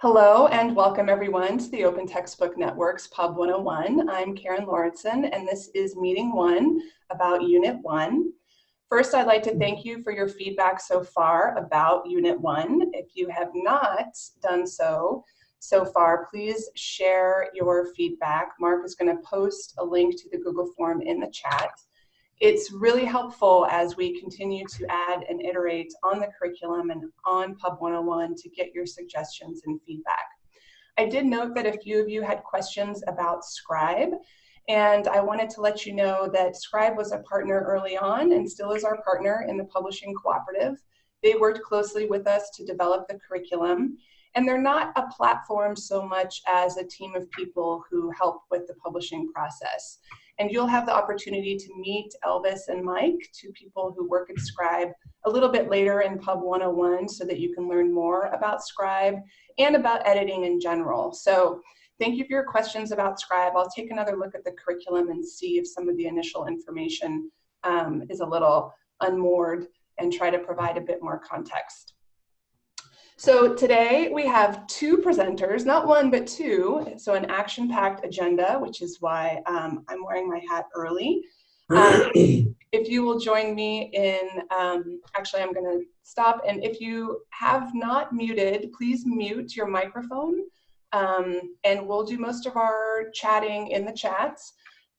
Hello and welcome everyone to the Open Textbook Network's Pub 101. I'm Karen Lauritsen and this is meeting one about Unit 1. First, I'd like to thank you for your feedback so far about Unit 1. If you have not done so so far, please share your feedback. Mark is going to post a link to the Google form in the chat. It's really helpful as we continue to add and iterate on the curriculum and on Pub 101 to get your suggestions and feedback. I did note that a few of you had questions about Scribe, and I wanted to let you know that Scribe was a partner early on and still is our partner in the Publishing Cooperative. They worked closely with us to develop the curriculum, and they're not a platform so much as a team of people who help with the publishing process. And you'll have the opportunity to meet Elvis and Mike, two people who work at Scribe, a little bit later in Pub 101 so that you can learn more about Scribe and about editing in general. So thank you for your questions about Scribe. I'll take another look at the curriculum and see if some of the initial information um, is a little unmoored and try to provide a bit more context. So today we have two presenters, not one, but two. So an action-packed agenda, which is why um, I'm wearing my hat early. Um, if you will join me in, um, actually I'm gonna stop, and if you have not muted, please mute your microphone, um, and we'll do most of our chatting in the chats,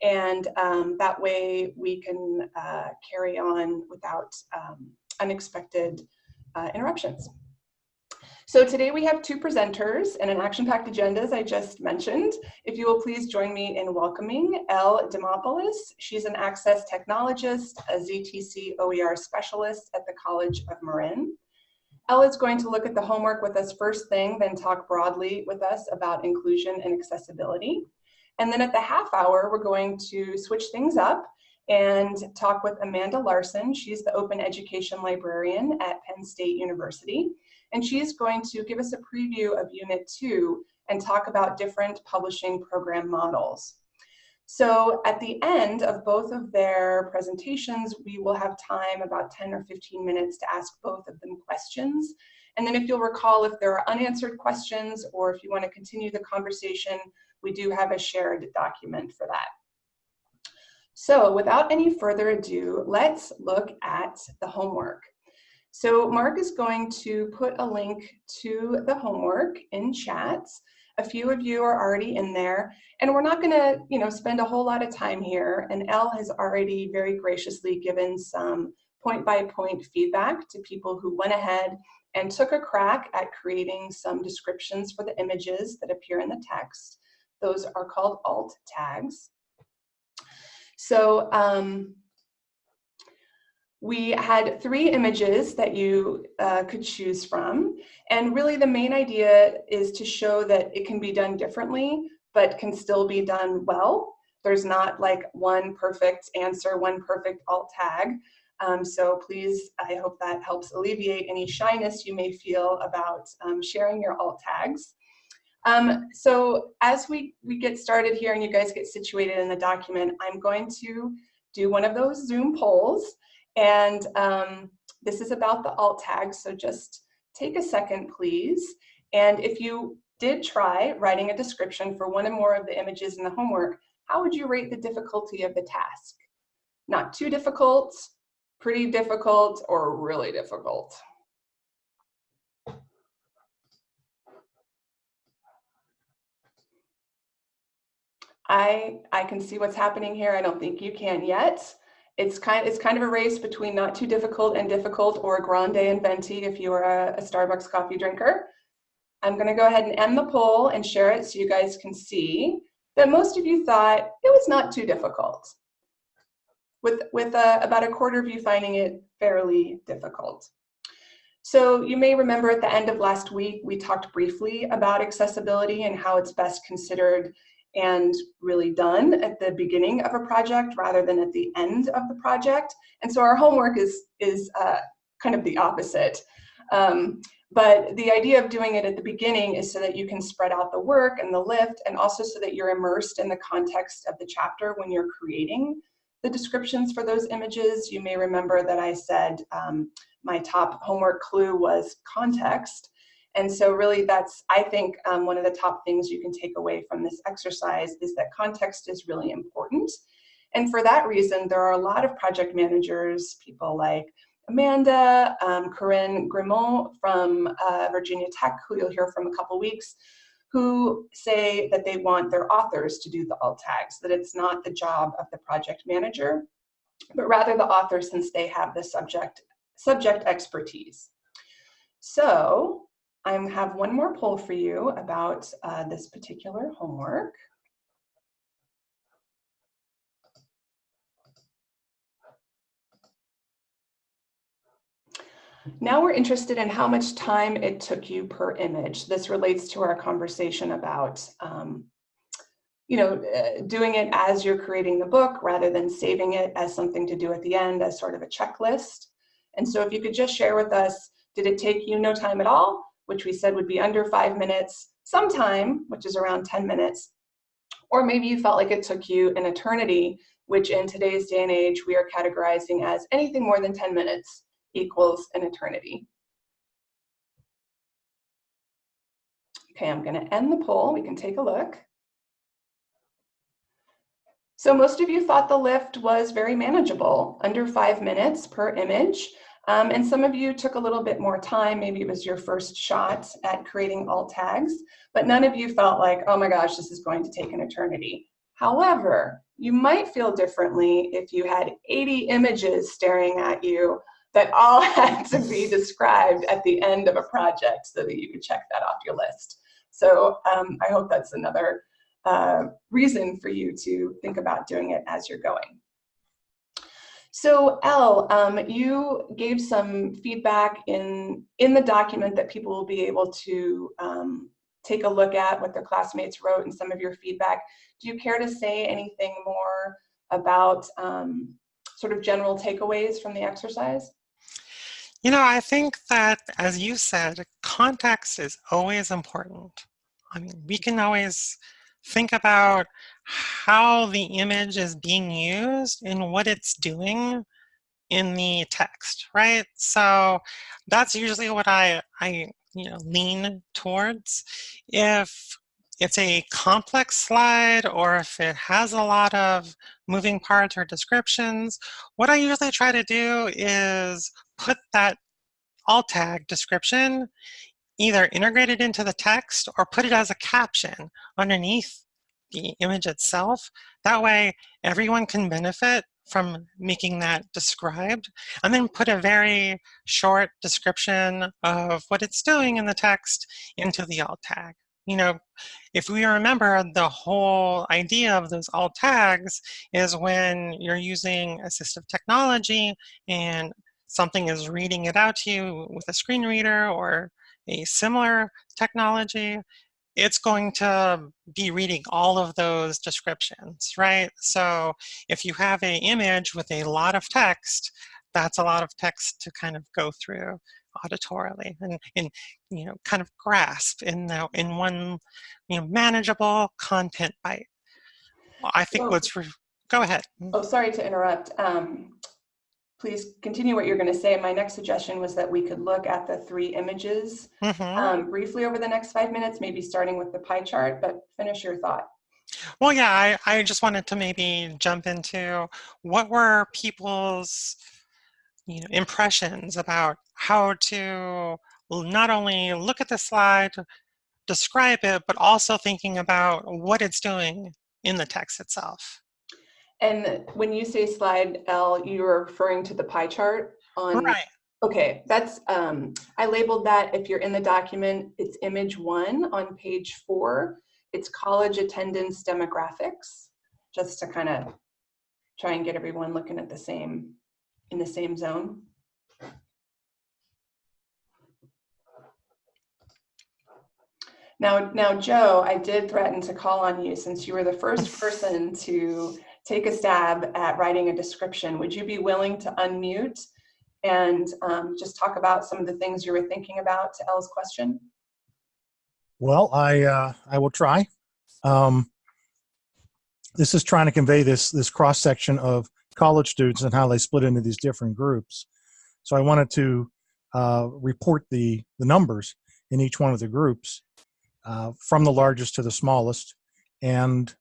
and um, that way we can uh, carry on without um, unexpected uh, interruptions. So today we have two presenters and an action-packed agenda, as I just mentioned. If you will please join me in welcoming Elle Demopoulos. She's an access technologist, a ZTC OER specialist at the College of Marin. Elle is going to look at the homework with us first thing, then talk broadly with us about inclusion and accessibility. And then at the half hour, we're going to switch things up and talk with Amanda Larson. She's the open education librarian at Penn State University and she's going to give us a preview of Unit 2 and talk about different publishing program models. So at the end of both of their presentations, we will have time, about 10 or 15 minutes to ask both of them questions. And then if you'll recall, if there are unanswered questions or if you want to continue the conversation, we do have a shared document for that. So without any further ado, let's look at the homework. So Mark is going to put a link to the homework in chats. A few of you are already in there, and we're not gonna you know, spend a whole lot of time here, and Elle has already very graciously given some point-by-point -point feedback to people who went ahead and took a crack at creating some descriptions for the images that appear in the text. Those are called alt tags. So um, we had three images that you uh, could choose from. And really the main idea is to show that it can be done differently, but can still be done well. There's not like one perfect answer, one perfect alt tag. Um, so please, I hope that helps alleviate any shyness you may feel about um, sharing your alt tags. Um, so as we, we get started here and you guys get situated in the document, I'm going to do one of those Zoom polls. And um, this is about the alt tags, so just take a second, please. And if you did try writing a description for one or more of the images in the homework, how would you rate the difficulty of the task? Not too difficult, pretty difficult, or really difficult? I, I can see what's happening here. I don't think you can yet. It's kind, it's kind of a race between not too difficult and difficult or grande and venti if you are a, a Starbucks coffee drinker. I'm gonna go ahead and end the poll and share it so you guys can see that most of you thought it was not too difficult. With, with about a quarter of you finding it fairly difficult. So you may remember at the end of last week, we talked briefly about accessibility and how it's best considered and really done at the beginning of a project rather than at the end of the project. And so our homework is, is uh, kind of the opposite. Um, but the idea of doing it at the beginning is so that you can spread out the work and the lift and also so that you're immersed in the context of the chapter when you're creating the descriptions for those images. You may remember that I said um, my top homework clue was context. And so really that's, I think, um, one of the top things you can take away from this exercise is that context is really important. And for that reason, there are a lot of project managers, people like Amanda, um, Corinne Guimont from uh, Virginia Tech, who you'll hear from a couple weeks, who say that they want their authors to do the alt tags, that it's not the job of the project manager, but rather the author since they have the subject, subject expertise. So I have one more poll for you about uh, this particular homework. Now we're interested in how much time it took you per image. This relates to our conversation about, um, you know, uh, doing it as you're creating the book rather than saving it as something to do at the end as sort of a checklist. And so if you could just share with us, did it take you no time at all, which we said would be under five minutes, sometime, which is around 10 minutes, or maybe you felt like it took you an eternity, which in today's day and age, we are categorizing as anything more than 10 minutes equals an eternity. Okay, I'm gonna end the poll. We can take a look. So most of you thought the lift was very manageable, under five minutes per image. Um, and some of you took a little bit more time. Maybe it was your first shot at creating alt tags, but none of you felt like, oh my gosh, this is going to take an eternity. However, you might feel differently if you had 80 images staring at you that all had to be described at the end of a project so that you could check that off your list. So um, I hope that's another uh, reason for you to think about doing it as you're going. So Elle, um, you gave some feedback in, in the document that people will be able to um, take a look at what their classmates wrote and some of your feedback. Do you care to say anything more about um, sort of general takeaways from the exercise? You know, I think that, as you said, context is always important. I mean, we can always think about how the image is being used and what it's doing in the text, right? So that's usually what I, I you know, lean towards. If it's a complex slide or if it has a lot of moving parts or descriptions, what I usually try to do is put that alt tag description either integrated into the text or put it as a caption underneath the image itself. That way everyone can benefit from making that described and then put a very short description of what it's doing in the text into the alt tag. You know, if we remember the whole idea of those alt tags is when you're using assistive technology and something is reading it out to you with a screen reader or a similar technology, it's going to be reading all of those descriptions, right? So if you have an image with a lot of text, that's a lot of text to kind of go through auditorily and, and you know kind of grasp in the, in one you know manageable content bite. I think so, what's go ahead. Oh, sorry to interrupt. Um, please continue what you're going to say. My next suggestion was that we could look at the three images mm -hmm. um, briefly over the next five minutes, maybe starting with the pie chart, but finish your thought. Well, yeah, I, I just wanted to maybe jump into what were people's you know, impressions about how to not only look at the slide, describe it, but also thinking about what it's doing in the text itself. And when you say slide Elle, you're referring to the pie chart on. Right. Okay, that's, um, I labeled that if you're in the document, it's image one on page four. It's college attendance demographics, just to kind of try and get everyone looking at the same, in the same zone. Now, now, Joe, I did threaten to call on you since you were the first person to take a stab at writing a description. Would you be willing to unmute and um, just talk about some of the things you were thinking about to Elle's question? Well, I uh, I will try. Um, this is trying to convey this this cross section of college students and how they split into these different groups. So I wanted to uh, report the the numbers. in each one of the groups, uh, from the largest to the smallest, and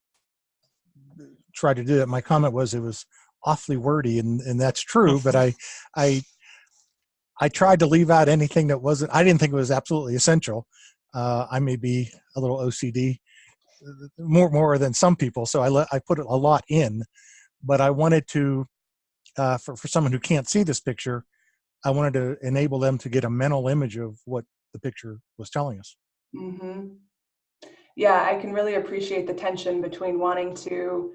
try to do that. My comment was it was awfully wordy, and, and that's true, but I, I, I tried to leave out anything that wasn't, I didn't think it was absolutely essential. Uh, I may be a little OCD, more more than some people, so I, let, I put a lot in, but I wanted to, uh, for, for someone who can't see this picture, I wanted to enable them to get a mental image of what the picture was telling us. Mm -hmm. Yeah, I can really appreciate the tension between wanting to,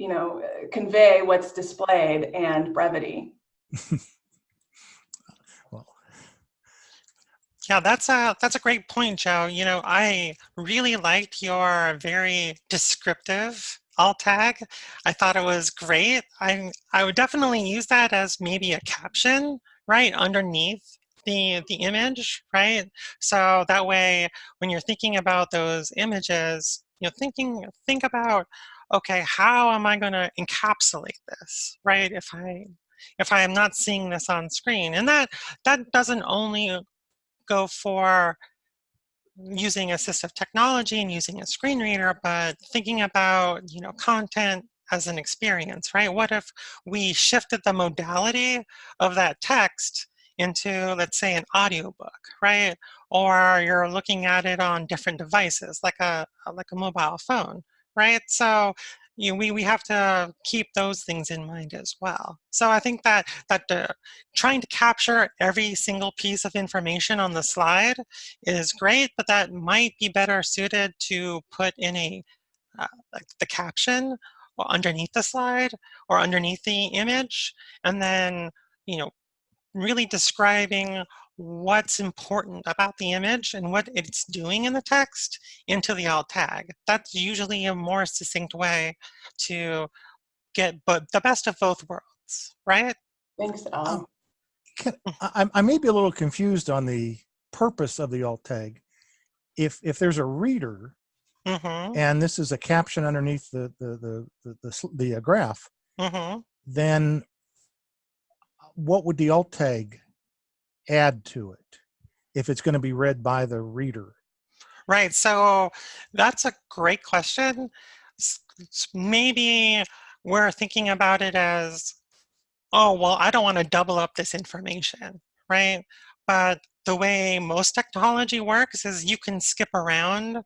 you know, uh, convey what's displayed and brevity. well, Yeah, that's a that's a great point, Joe. You know, I really liked your very descriptive alt tag. I thought it was great. I I would definitely use that as maybe a caption right underneath the the image, right? So that way, when you're thinking about those images, you know, thinking think about, okay, how am I going to encapsulate this, right? If I if I am not seeing this on screen, and that that doesn't only go for using assistive technology and using a screen reader, but thinking about you know content as an experience, right? What if we shifted the modality of that text into, let's say, an audiobook, right? Or you're looking at it on different devices, like a like a mobile phone, right? So you know, we, we have to keep those things in mind as well. So I think that, that uh, trying to capture every single piece of information on the slide is great, but that might be better suited to put in a uh, like the caption or underneath the slide or underneath the image, and then you know really describing what's important about the image and what it's doing in the text into the alt tag. That's usually a more succinct way to get but the best of both worlds, right? Thanks, Al. Um, can, I, I may be a little confused on the purpose of the alt tag. If if there's a reader Mm-hmm. and this is a caption underneath the the the the, the, sl- the uh, graph, Mm-hmm. then what would the alt tag add to it if it's going to be read by the reader? Right. So that's a great question. Maybe we're thinking about it as, oh, well, I don't want to double up this information, right? But the way most technology works is you can skip around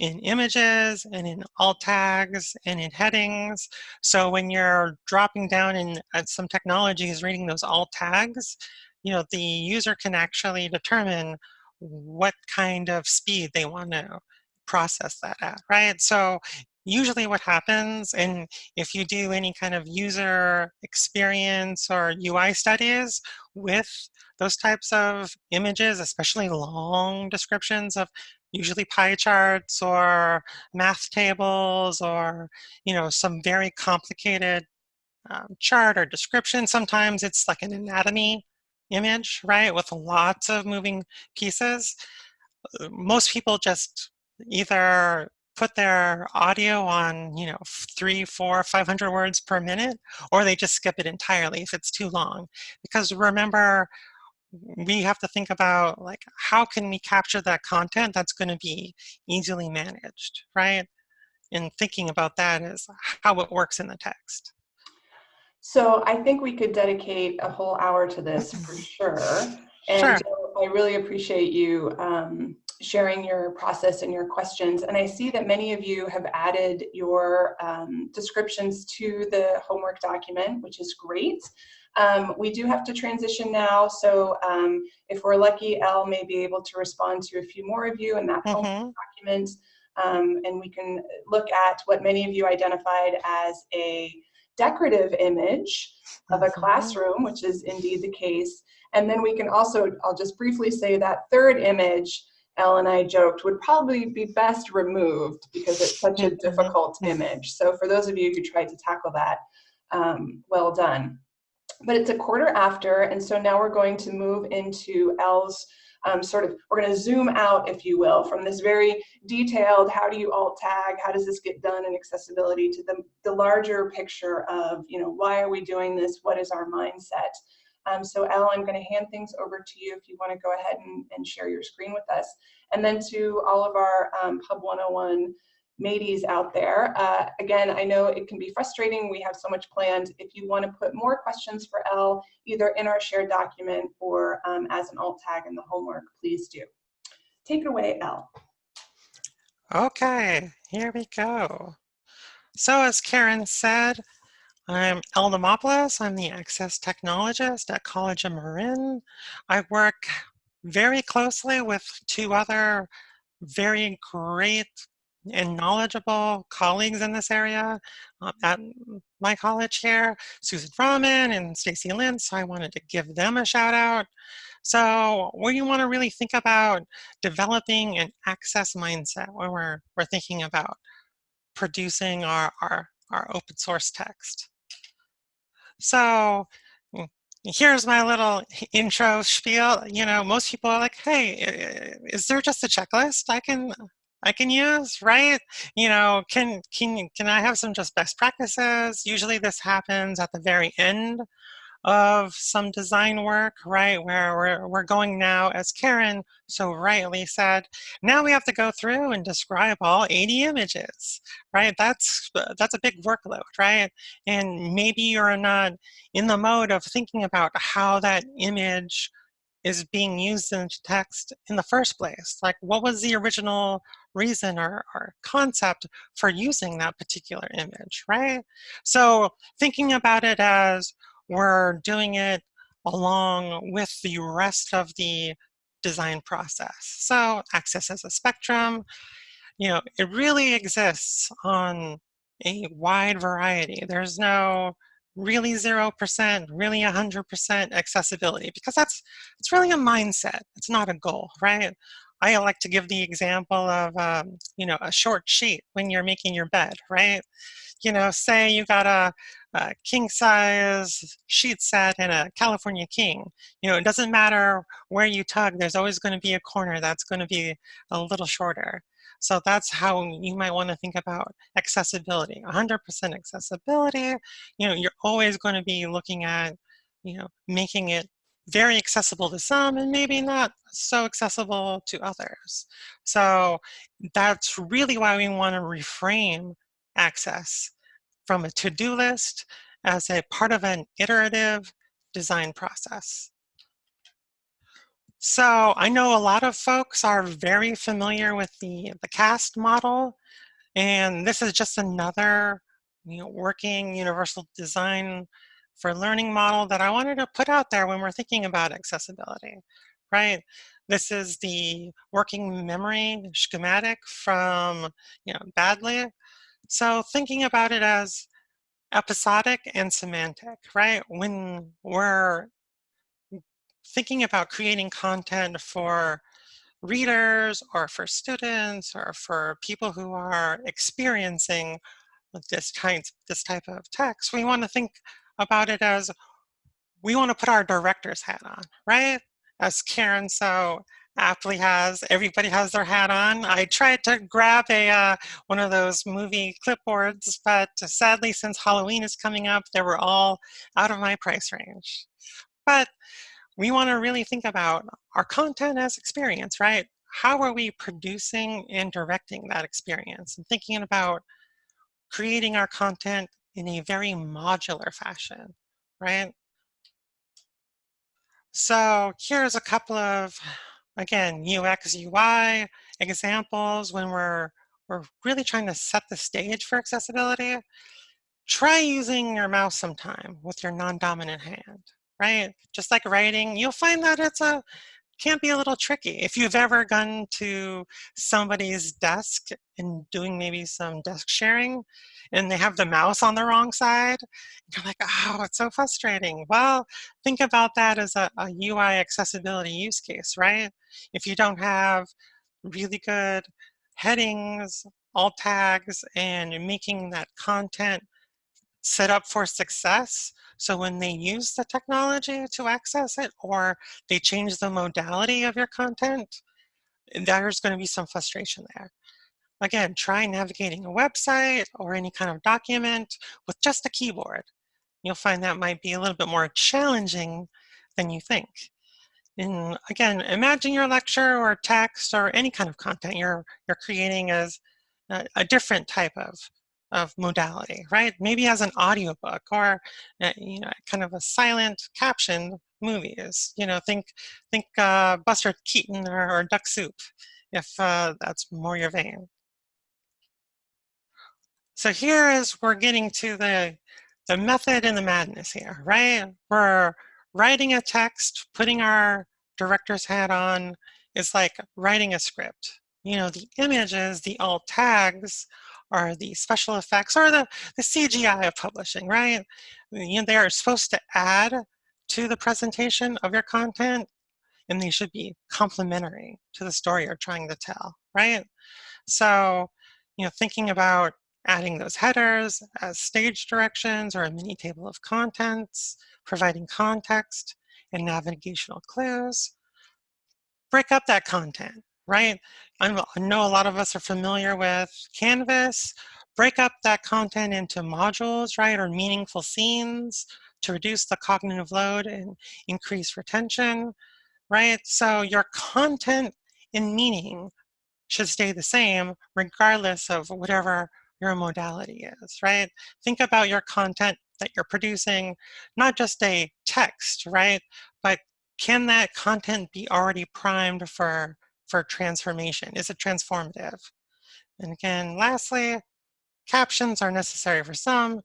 in images and in alt tags and in headings. So when you're dropping down in uh, some technologies reading those alt tags, you know, the user can actually determine what kind of speed they want to process that at, right? So usually what happens, and if you do any kind of user experience or UI studies with those types of images, especially long descriptions of usually pie charts or math tables or you know some very complicated um, chart or description. Sometimes it's like an anatomy image, right, with lots of moving pieces. Uh, Most people just either put their audio on, you know, three, four, 500 words per minute, or they just skip it entirely if it's too long. Because remember, we have to think about like how can we capture that content that's going to be easily managed, right? And thinking about that is how it works in the text. So I think we could dedicate a whole hour to this for sure. And Sure. I really appreciate you um, sharing your process and your questions. And I see that many of you have added your um, descriptions to the homework document, which is great. Um, we do have to transition now, so um, if we're lucky, Elle may be able to respond to a few more of you in that homework Mhm. document. Um, and we can look at what many of you identified as a decorative image of a classroom, which is indeed the case. And then we can also, I'll just briefly say that third image, Elle and I joked, would probably be best removed because it's such a difficult image. So for those of you who tried to tackle that, um, well done. But it's a quarter after, and so now we're going to move into Elle's um, sort of, we're going to zoom out, if you will, from this very detailed, how do you alt tag, how does this get done in accessibility, to the, the larger picture of, you know, why are we doing this, what is our mindset? Um, so Elle, I'm going to hand things over to you if you want to go ahead and, and share your screen with us. And then to all of our um, Pub 101 mateys out there. Uh, again, I know it can be frustrating. We have so much planned. If you want to put more questions for Elle, either in our shared document or um, as an alt tag in the homework, please do. Take it away, Elle. Okay, here we go. So as Karen said, I'm Elle Demopoulos. I'm the Access Technologist at College of Marin. I work very closely with two other very great and knowledgeable colleagues in this area uh, at my college here, Susan Rahman and Stacy Lynn, so I wanted to give them a shout out. So we want to really think about developing an access mindset when we're, we're thinking about producing our, our, our open source text. So mm, here's my little intro spiel. You know, most people are like, hey, is there just a checklist I can I can use, right? You know, can can can I have some just best practices? Usually this happens at the very end of some design work, right? Where we're, we're going now, as Karen so rightly said, now we have to go through and describe all 80 images, right? That's, uh, that's a big workload, right? And maybe you're not in the mode of thinking about how that image is being used in text in the first place. Like what was the original reason or, or concept for using that particular image, right? So thinking about it as we're doing it along with the rest of the design process. So access as a spectrum, you know, it really exists on a wide variety. There's no really 0%, really 100% accessibility because that's it's really a mindset. It's not a goal, right? I like to give the example of, um, you know, a short sheet when you're making your bed, right? You know, say you got a, a king size sheet set and a California king. You know, it doesn't matter where you tug, there's always going to be a corner that's going to be a little shorter. So that's how you might want to think about accessibility. 100% accessibility, you know, you're always going to be looking at, you know, making it very accessible to some and maybe not so accessible to others. So that's really why we want to reframe access from a to-do list as a part of an iterative design process. So I know a lot of folks are very familiar with the, the CAST model, and this is just another you know, working universal design for learning model that I wanted to put out there when we're thinking about accessibility, right? This is the working memory schematic from you know, Baddeley. So thinking about it as episodic and semantic, right? When we're thinking about creating content for readers or for students or for people who are experiencing this kind, this type of text, we want to think about it as we want to put our director's hat on, right? As Karen so aptly has, everybody has their hat on. I tried to grab a uh, one of those movie clipboards, but sadly, since Halloween is coming up, they were all out of my price range. But we want to really think about our content as experience, right? How are we producing and directing that experience and thinking about creating our content in a very modular fashion, right? So here's a couple of, again, UX, UI examples when we're, we're really trying to set the stage for accessibility. Try using your mouse sometime with your non-dominant hand, right? Just like writing, you'll find that it's a can be a little tricky. If you've ever gone to somebody's desk and doing maybe some desk sharing and they have the mouse on the wrong side, you're like, oh, it's so frustrating. Well, think about that as a, a UI accessibility use case, right? If you don't have really good headings, alt tags, and you're making that content set up for success. So when they use the technology to access it or they change the modality of your content, there's going to be some frustration there. Again, try navigating a website or any kind of document with just a keyboard. You'll find that might be a little bit more challenging than you think. And again, imagine your lecture or text or any kind of content you're, you're creating as a, a different type of, of modality, right? Maybe as an audiobook or uh, you know, kind of a silent caption movies. You know, think think uh, Buster Keaton or, or Duck Soup, if uh, that's more your vein. So here is we're getting to the the method and the madness here, right? We're writing a text, putting our director's hat on It's like writing a script. You know, the images, the alt tags, are the special effects or the, the CGI of publishing, right? You know, they are supposed to add to the presentation of your content and they should be complementary to the story you're trying to tell, right? So, you know, thinking about adding those headers as stage directions or a mini table of contents, providing context and navigational clues. Break up that content, right? I know a lot of us are familiar with Canvas. Break up that content into modules, right, or meaningful scenes to reduce the cognitive load and increase retention, right? So your content and meaning should stay the same regardless of whatever your modality is, right? Think about your content that you're producing, not just a text, right? But can that content be already primed for, for transformation? Is it transformative? And again, lastly, captions are necessary for some,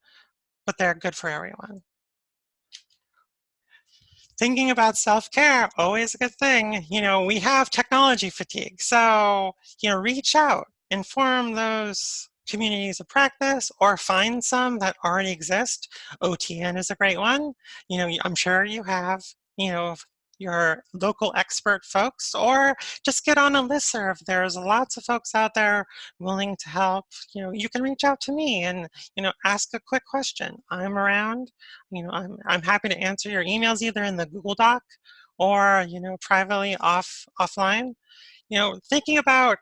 but they're good for everyone. Thinking about self-care, always a good thing. You know, we have technology fatigue. So, you know, reach out, inform those communities of practice or find some that already exist. OTN is a great one. You know, I'm sure you have, you know, your local expert folks or just get on a listserv. There's lots of folks out there willing to help. You know, you can reach out to me and, you know, ask a quick question. I'm around, you know, I'm, I'm happy to answer your emails either in the Google Doc or, you know, privately off offline. You know, thinking about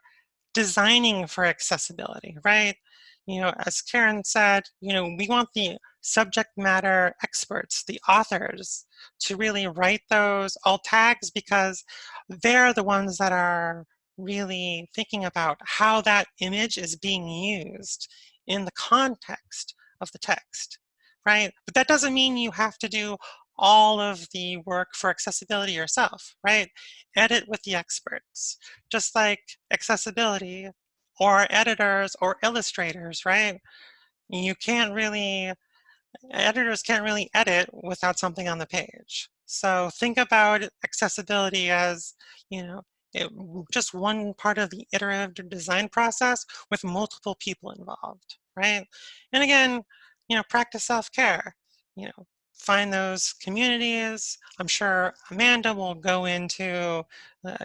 designing for accessibility, right? You know, as Karen said, you know, we want the subject matter experts, the authors, to really write those alt tags because they're the ones that are really thinking about how that image is being used in the context of the text, right? But that doesn't mean you have to do all of the work for accessibility yourself, right? Edit with the experts, just like accessibility or editors or illustrators, right? You can't really, editors can't really edit without something on the page. So think about accessibility as, you know, it, just one part of the iterative design process with multiple people involved, right? And again, you know, practice self-care. You know, find those communities. I'm sure Amanda will go into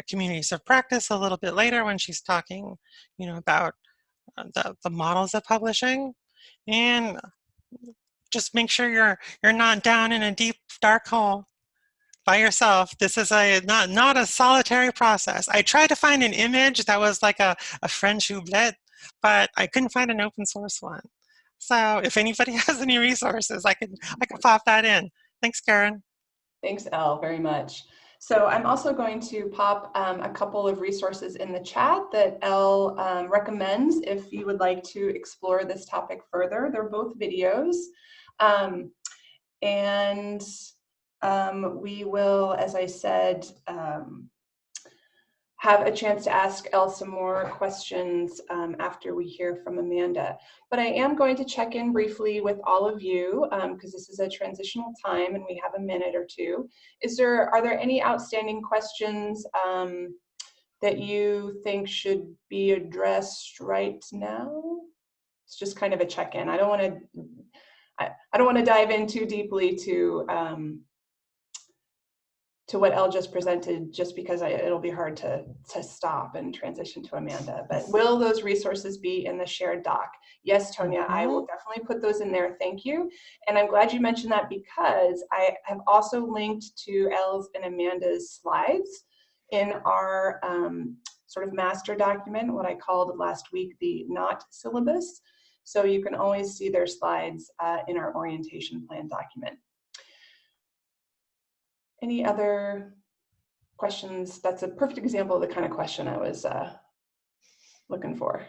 communities of practice a little bit later when she's talking, you know, about uh, the, the models of publishing. And just make sure you're you're not down in a deep dark hole by yourself. This is a not not a solitary process. I tried to find an image that was like a, a French oubliette, but I couldn't find an open source one. So if anybody has any resources, I can, I can pop that in. Thanks, Karen. Thanks, Elle, very much. So I'm also going to pop um, a couple of resources in the chat that Elle um, recommends if you would like to explore this topic further. They're both videos. Um, and um, we will, as I said, um, have a chance to ask some more questions um, after we hear from Amanda. But I am going to check in briefly with all of you because um, this is a transitional time and we have a minute or two. Is there, are there any outstanding questions um, that you think should be addressed right now? It's just kind of a check-in. I don't want to, I, I don't want to dive in too deeply to um, to what Elle just presented, just because I, it'll be hard to, to stop and transition to Amanda. But will those resources be in the shared doc? Yes, Tonya, I will mm-hmm. definitely put those in there. Thank you. And I'm glad you mentioned that because I have also linked to Elle's and Amanda's slides in our um, sort of master document, what I called last week the not syllabus. So you can always see their slides uh, in our orientation plan document. any other questions? That's a perfect example of the kind of question I was uh, looking for.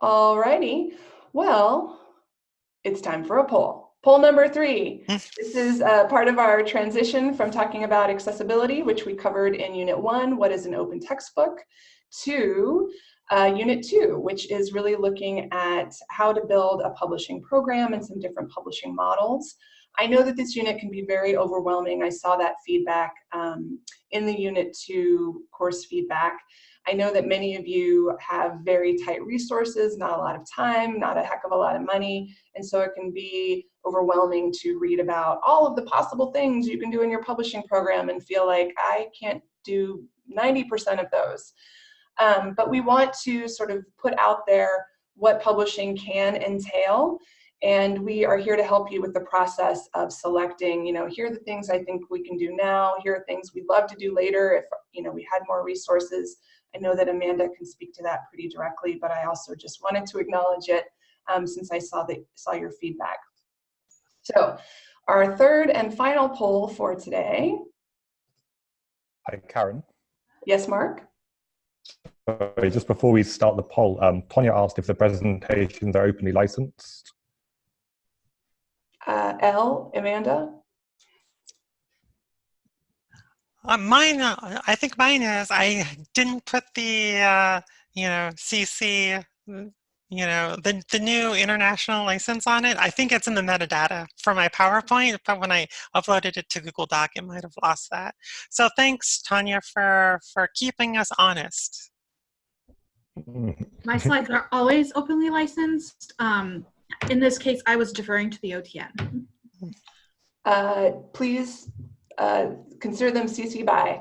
All righty. Well, it's time for a poll. Poll number three. This is uh, part of our transition from talking about accessibility, which we covered in Unit 1, what is an open textbook, to uh, Unit 2, which is really looking at how to build a publishing program and some different publishing models. I know that this unit can be very overwhelming. I saw that feedback um, in the Unit 2 course feedback. I know that many of you have very tight resources, not a lot of time, not a heck of a lot of money, and so it can be overwhelming to read about all of the possible things you can do in your publishing program and feel like I can't do 90% of those. Um, but we want to sort of put out there what publishing can entail and we are here to help you with the process of selecting, you know, here are the things I think we can do now, here are things we'd love to do later if, you know, we had more resources. I know that Amanda can speak to that pretty directly, but I also just wanted to acknowledge it um, since I saw, the, saw your feedback. So our third and final poll for today. Hi, Karen. Yes, Mark? Sorry, just before we start the poll, um, Tonya asked if the presentations are openly licensed. Uh, Elle, Amanda? Uh, mine, uh, I think mine is, I didn't put the, uh, you know, CC, you know, the, the new international license on it. I think it's in the metadata for my PowerPoint, but when I uploaded it to Google Doc, it might have lost that. So thanks, Tanya, for, for keeping us honest. My slides are always openly licensed. Um, in this case, I was deferring to the OTN. Uh, please uh, consider them CC by,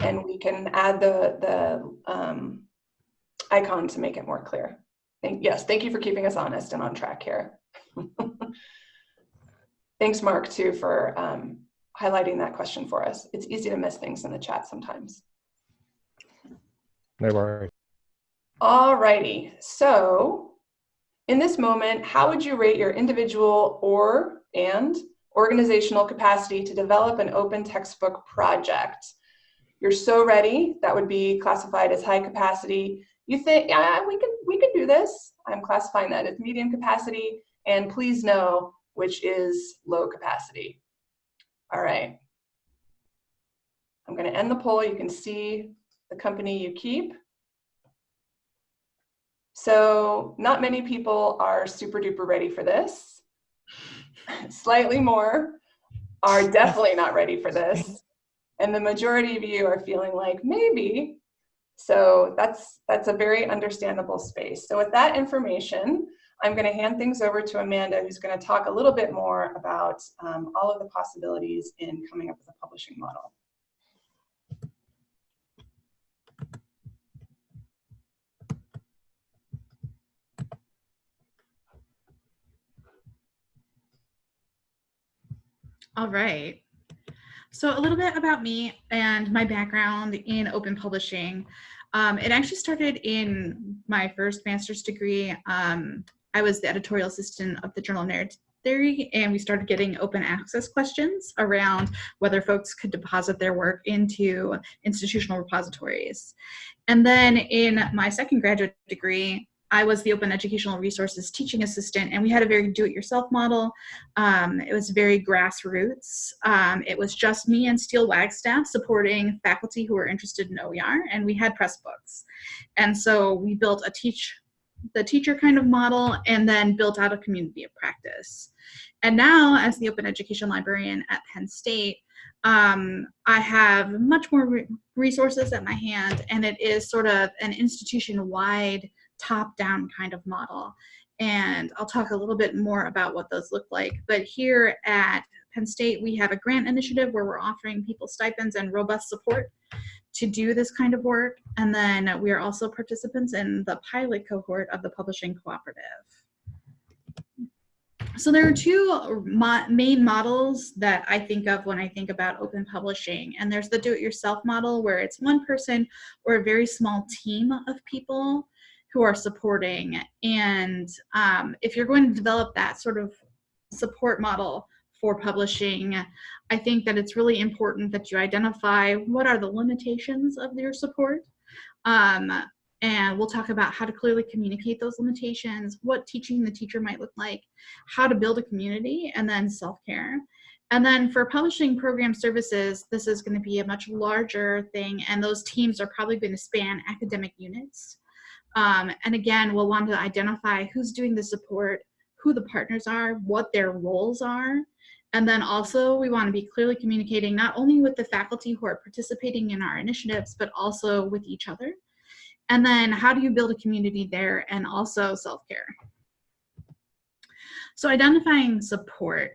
and we can add the, the um, icon to make it more clear. Thank, yes, thank you for keeping us honest and on track here. Thanks, Mark, too, for um, highlighting that question for us. It's easy to miss things in the chat sometimes. No worries. All righty, so in this moment, how would you rate your individual or and organizational capacity to develop an open textbook project? You're so ready, that would be classified as high capacity. You think, yeah, we can, we can do this. I'm classifying that as medium capacity, and please know which is low capacity. All right. I'm gonna end the poll. You can see the company you keep. So not many people are super duper ready for this. Slightly more are definitely not ready for this. And the majority of you are feeling like maybe. So that's, that's a very understandable space. So with that information, I'm going to hand things over to Amanda, who's going to talk a little bit more about um, all of the possibilities in coming up with a publishing model. All right. So a little bit about me and my background in open publishing. Um, it actually started in my first master's degree. Um, I was the editorial assistant of the Journal of Narrative Theory, and we started getting open access questions around whether folks could deposit their work into institutional repositories. And then in my second graduate degree, I was the Open Educational Resources teaching assistant, and we had a very do-it-yourself model. Um, it was very grassroots. Um, it was just me and Steel Wagstaff supporting faculty who were interested in OER, and we had Pressbooks. And so we built a teach the teacher kind of model and then built out a community of practice. And now as the open education librarian at Penn State, um, I have much more re resources at my hand and it is sort of an institution-wide top-down kind of model. And I'll talk a little bit more about what those look like. But here at Penn State, we have a grant initiative where we're offering people stipends and robust support to do this kind of work. And then we are also participants in the pilot cohort of the Publishing Cooperative. So there are two mo main models that I think of when I think about open publishing. And there's the do-it-yourself model where it's one person or a very small team of people who are supporting. And um, if you're going to develop that sort of support model for publishing, I think that it's really important that you identify what are the limitations of your support. Um, and we'll talk about how to clearly communicate those limitations, what teaching the teacher might look like, how to build a community, and then self-care. And then for publishing program services, this is going to be a much larger thing, and those teams are probably going to span academic units. Um, and again, we'll want to identify who's doing the support, who the partners are, what their roles are. And then also we want to be clearly communicating not only with the faculty who are participating in our initiatives, but also with each other. And then how do you build a community there and also self-care? So identifying support.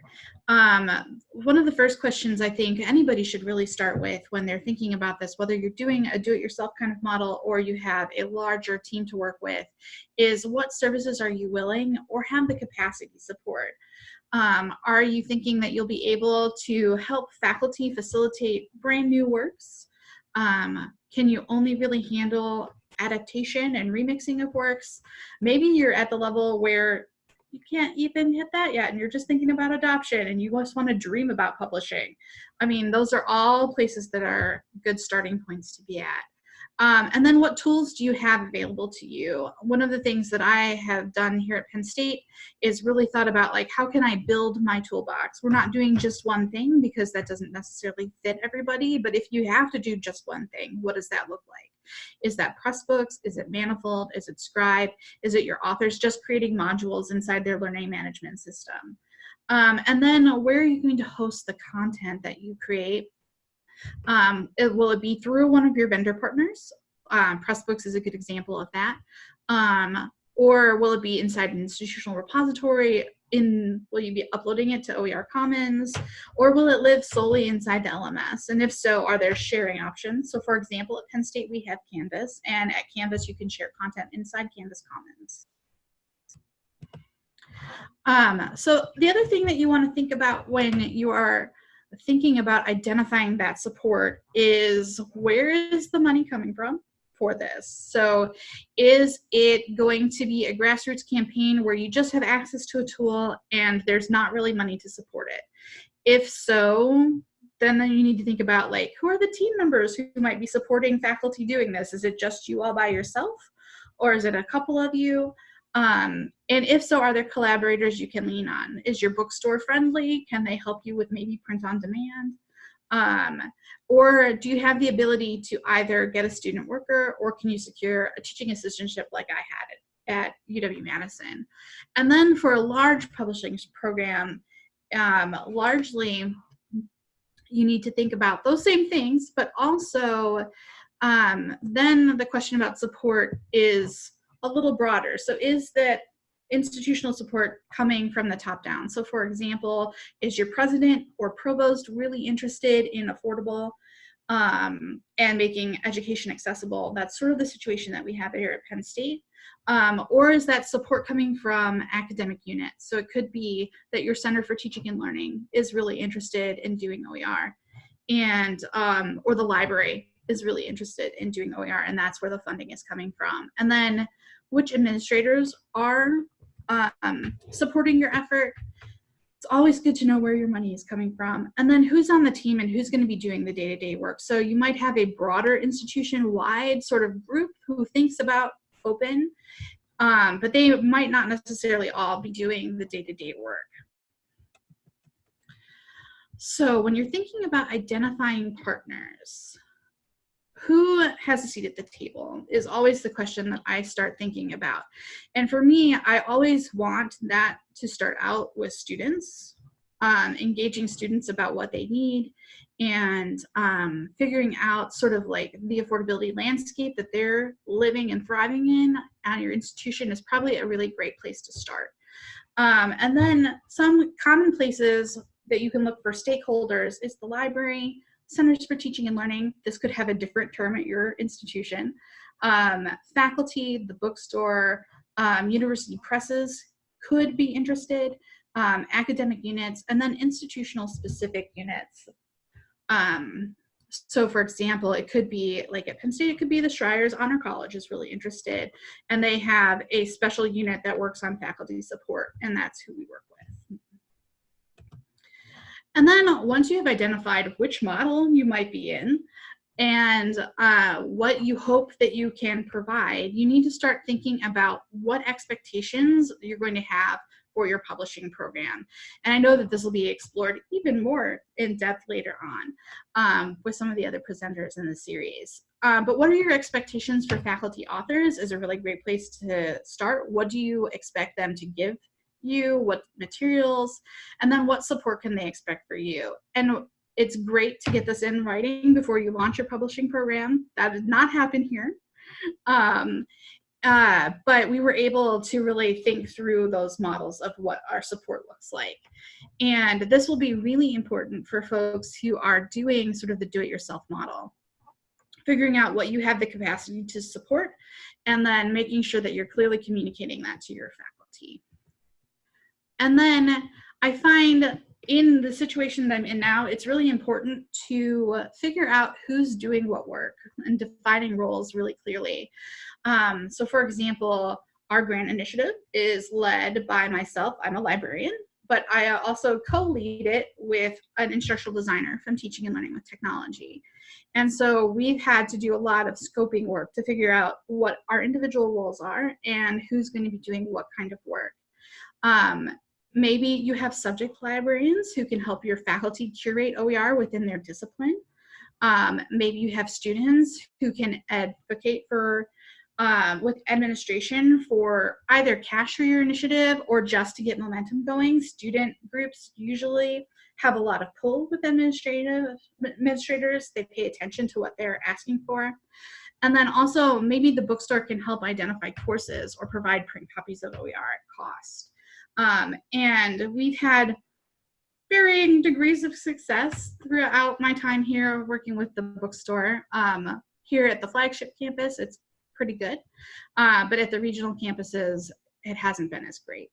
Um, one of the first questions I think anybody should really start with when they're thinking about this, whether you're doing a do-it-yourself kind of model or you have a larger team to work with, is what services are you willing or have the capacity to support? Um, are you thinking that you'll be able to help faculty facilitate brand new works? Um, can you only really handle adaptation and remixing of works? Maybe you're at the level where you can't even hit that yet and you're just thinking about adoption and you just want to dream about publishing. I mean, those are all places that are good starting points to be at. Um, and then what tools do you have available to you? One of the things that I have done here at Penn State is really thought about like, how can I build my toolbox? We're not doing just one thing because that doesn't necessarily fit everybody, but if you have to do just one thing, what does that look like? Is that Pressbooks? Is it Manifold? Is it Scribe? Is it your authors just creating modules inside their learning management system? Um, and then where are you going to host the content that you create? Um, it, will it be through one of your vendor partners? Um, Pressbooks is a good example of that. Um, or will it be inside an institutional repository? In will you be uploading it to OER Commons, or will it live solely inside the LMS? And if so, are there sharing options? So, for example, at Penn State we have Canvas, and at Canvas you can share content inside Canvas Commons. Um, so the other thing that you want to think about when you are thinking about identifying that support is where is the money coming from for this? So is it going to be a grassroots campaign where you just have access to a tool and there's not really money to support it? If so, then, then you need to think about like, who are the team members who might be supporting faculty doing this? Is it just you all by yourself? Or is it a couple of you? Um, and if so, are there collaborators you can lean on? Is your bookstore friendly? Can they help you with maybe print on demand? Um, or do you have the ability to either get a student worker or can you secure a teaching assistantship like I had it at UW-Madison? And then for a large publishing program, um, largely you need to think about those same things, but also um, then the question about support is a little broader. So is that institutional support coming from the top down? So for example, is your president or provost really interested in affordable um, and making education accessible? That's sort of the situation that we have here at Penn State. Um, or is that support coming from academic units? So it could be that your Center for Teaching and Learning is really interested in doing OER and um, or the library is really interested in doing OER and that's where the funding is coming from. And then which administrators are um, supporting your effort. It's always good to know where your money is coming from. And then who's on the team and who's going to be doing the day-to-day work. So you might have a broader institution-wide sort of group who thinks about open, um, but they might not necessarily all be doing the day-to-day -day work. So when you're thinking about identifying partners, who has a seat at the table is always the question that I start thinking about. And for me, I always want that to start out with students, um, engaging students about what they need and um, figuring out sort of like the affordability landscape that they're living and thriving in at your institution is probably a really great place to start. Um, and then some common places that you can look for stakeholders is the library, Centers for Teaching and Learning. This could have a different term at your institution. Um, faculty, the bookstore, um, university presses could be interested, um, academic units, and then institutional specific units. Um, so for example, it could be like at Penn State, it could be the Schreyer Honors College is really interested and they have a special unit that works on faculty support and that's who we work with. And then once you have identified which model you might be in and uh, what you hope that you can provide, you need to start thinking about what expectations you're going to have for your publishing program. And I know that this will be explored even more in depth later on um, with some of the other presenters in the series. Um, but what are your expectations for faculty authors is a really great place to start. What do you expect them to give you? What materials? And then what support can they expect for you? And it's great to get this in writing before you launch your publishing program. That did not happen here. Um, uh, but we were able to really think through those models of what our support looks like. And this will be really important for folks who are doing sort of the do-it-yourself model. Figuring out what you have the capacity to support and then making sure that you're clearly communicating that to your faculty. And then I find in the situation that I'm in now, it's really important to figure out who's doing what work and defining roles really clearly. Um, so for example, our grant initiative is led by myself. I'm a librarian, but I also co-lead it with an instructional designer from Teaching and Learning with Technology. And so we've had to do a lot of scoping work to figure out what our individual roles are and who's going to be doing what kind of work. Um, maybe you have subject librarians who can help your faculty curate OER within their discipline. Um, maybe you have students who can advocate for um, with administration for either cash for your initiative or just to get momentum going. Student groups usually have a lot of pull with administrative administrators. They pay attention to what they're asking for. And then also maybe the bookstore can help identify courses or provide print copies of OER at cost. Um, and we've had varying degrees of success throughout my time here working with the bookstore. Um, here at the flagship campus, it's pretty good. Uh, but at the regional campuses, it hasn't been as great.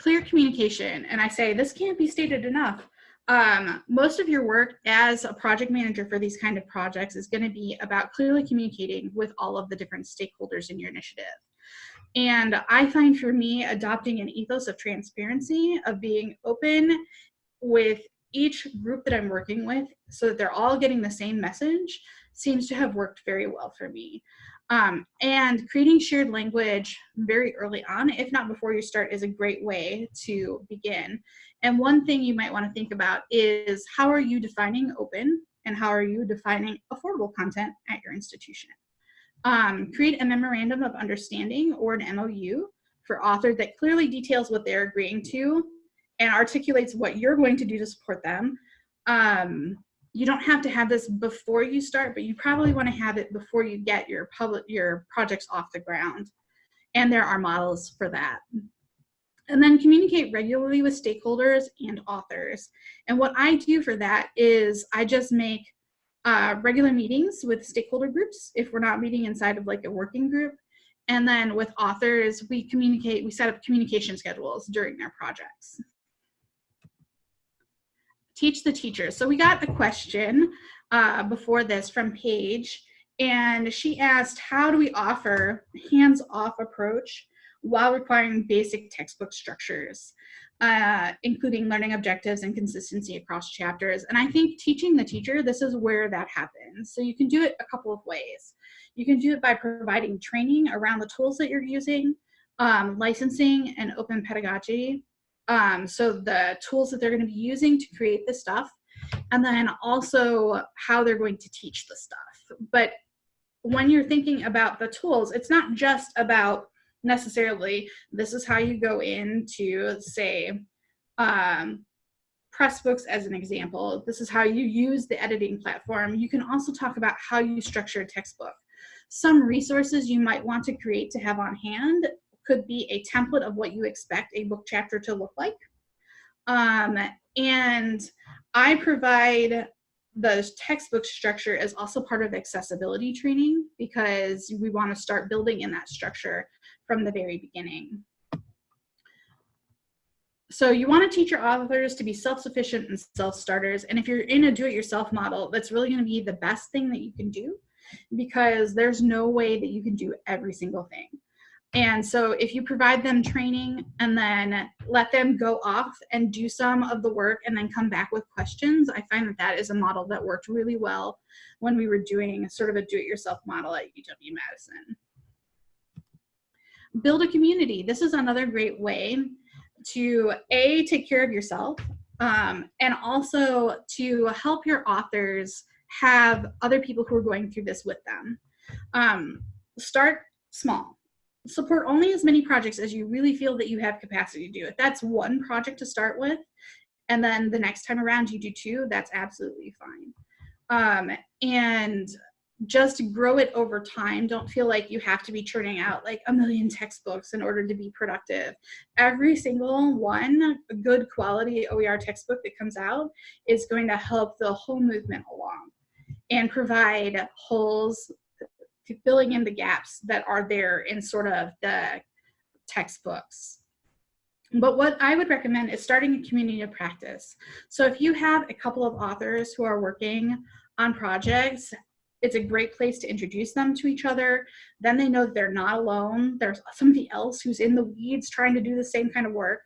Clear communication, and I say this can't be stated enough. Um, most of your work as a project manager for these kind of projects is gonna be about clearly communicating with all of the different stakeholders in your initiative. And I find for me, adopting an ethos of transparency, of being open with each group that I'm working with so that they're all getting the same message seems to have worked very well for me. Um, and creating shared language very early on, if not before you start, is a great way to begin. And one thing you might want to think about is how are you defining open and how are you defining affordable content at your institution? Um, create a memorandum of understanding or an MOU for author that clearly details what they're agreeing to and articulates what you're going to do to support them. Um, you don't have to have this before you start, but you probably want to have it before you get your public your projects off the ground. And there are models for that. And then communicate regularly with stakeholders and authors. And what I do for that is I just make uh, regular meetings with stakeholder groups if we're not meeting inside of like a working group. And then with authors, we communicate, we set up communication schedules during their projects teach the teachers. So we got a question uh, before this from Paige, and she asked, how do we offer hands-off approach while requiring basic textbook structures, uh, including learning objectives and consistency across chapters. And I think teaching the teacher, this is where that happens. So you can do it a couple of ways. You can do it by providing training around the tools that you're using, um, licensing and open pedagogy, um, so the tools that they're going to be using to create this stuff, and then also how they're going to teach the stuff. But when you're thinking about the tools, it's not just about necessarily this is how you go into say um, Pressbooks as an example. This is how you use the editing platform. You can also talk about how you structure a textbook. Some resources you might want to create to have on hand could be a template of what you expect a book chapter to look like. Um, and I provide the textbook structure as also part of accessibility training because we want to start building in that structure from the very beginning. So you want to teach your authors to be self-sufficient and self-starters. And if you're in a do-it-yourself model, that's really going to be the best thing that you can do because there's no way that you can do every single thing. And so if you provide them training and then let them go off and do some of the work and then come back with questions, I find that that is a model that worked really well when we were doing sort of a do-it-yourself model at UW-Madison. Build a community. This is another great way to A, take care of yourself, um, and also to help your authors have other people who are going through this with them. Um, start small support only as many projects as you really feel that you have capacity to do it. That's one project to start with. And then the next time around you do two, that's absolutely fine. Um, and just grow it over time. Don't feel like you have to be churning out like a million textbooks in order to be productive. Every single one, good quality OER textbook that comes out is going to help the whole movement along and provide holes filling in the gaps that are there in sort of the textbooks. But what I would recommend is starting a community of practice. So if you have a couple of authors who are working on projects, it's a great place to introduce them to each other. Then they know that they're not alone. There's somebody else who's in the weeds trying to do the same kind of work